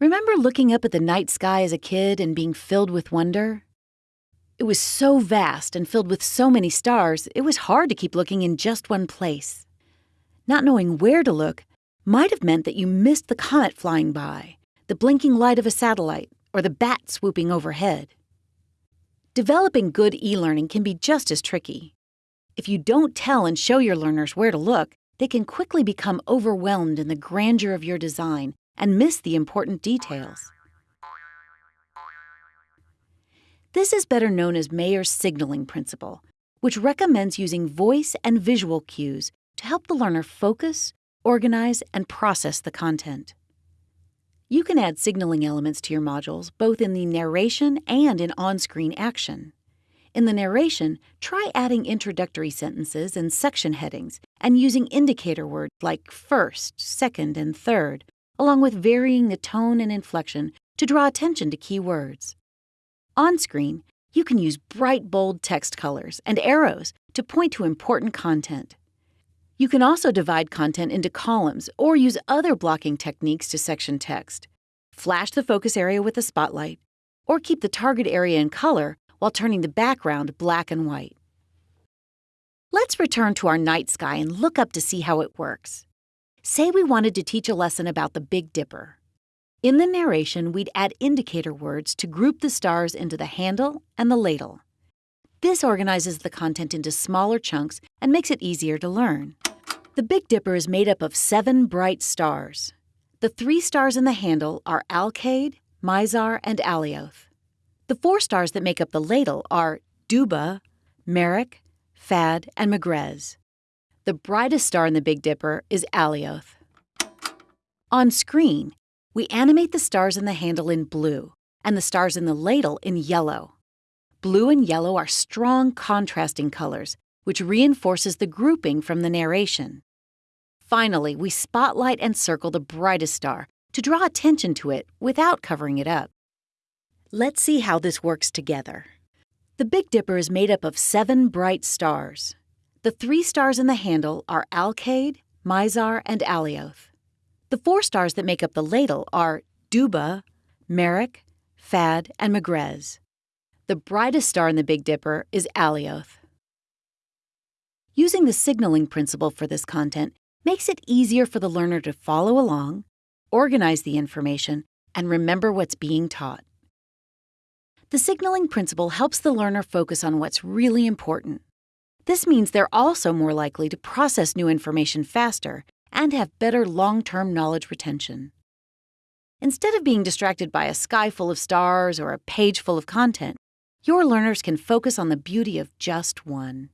Remember looking up at the night sky as a kid and being filled with wonder? It was so vast and filled with so many stars, it was hard to keep looking in just one place. Not knowing where to look might have meant that you missed the comet flying by, the blinking light of a satellite, or the bat swooping overhead. Developing good e learning can be just as tricky. If you don't tell and show your learners where to look, they can quickly become overwhelmed in the grandeur of your design and miss the important details. This is better known as Mayer's signaling principle, which recommends using voice and visual cues to help the learner focus, organize, and process the content. You can add signaling elements to your modules both in the narration and in on screen action. In the narration, try adding introductory sentences and section headings and using indicator words like first, second, and third, along with varying the tone and inflection to draw attention to key words. On screen, you can use bright, bold text colors and arrows to point to important content. You can also divide content into columns or use other blocking techniques to section text. Flash the focus area with a spotlight, or keep the target area in color while turning the background black and white. Let's return to our night sky and look up to see how it works. Say we wanted to teach a lesson about the Big Dipper. In the narration, we'd add indicator words to group the stars into the handle and the ladle. This organizes the content into smaller chunks and makes it easier to learn. The Big Dipper is made up of seven bright stars. The three stars in the handle are Alkaid, Mizar, and Alioth. The four stars that make up the ladle are Dubhe, Merak, Phad, and Megrez. The brightest star in the Big Dipper is Alioth. On screen, we animate the stars in the handle in blue and the stars in the ladle in yellow. Blue and yellow are strong contrasting colors, which reinforces the grouping from the narration. Finally, we spotlight and circle the brightest star to draw attention to it without covering it up. Let's see how this works together. The Big Dipper is made up of seven bright stars. The three stars in the handle are Alkaid, Mizar, and Alioth. The four stars that make up the ladle are Dubhe, Merak, Phad, and Megrez. The brightest star in the Big Dipper is Alioth. Using the signaling principle for this content makes it easier for the learner to follow along, organize the information, and remember what's being taught. The signaling principle helps the learner focus on what's really important. This means they're also more likely to process new information faster and have better long term knowledge retention. Instead of being distracted by a sky full of stars or a page full of content, your learners can focus on the beauty of just one.